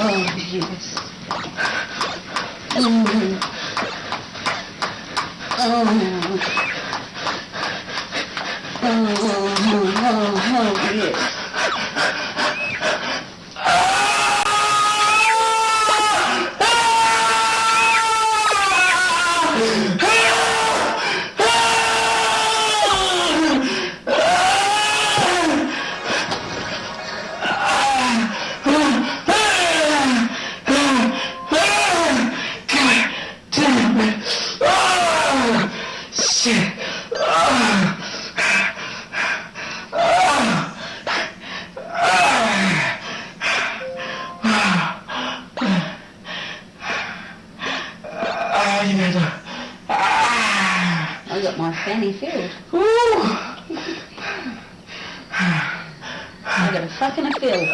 Oh, yes. Mm -hmm. I got my fanny filled. Ooh. I got a fucking a fill.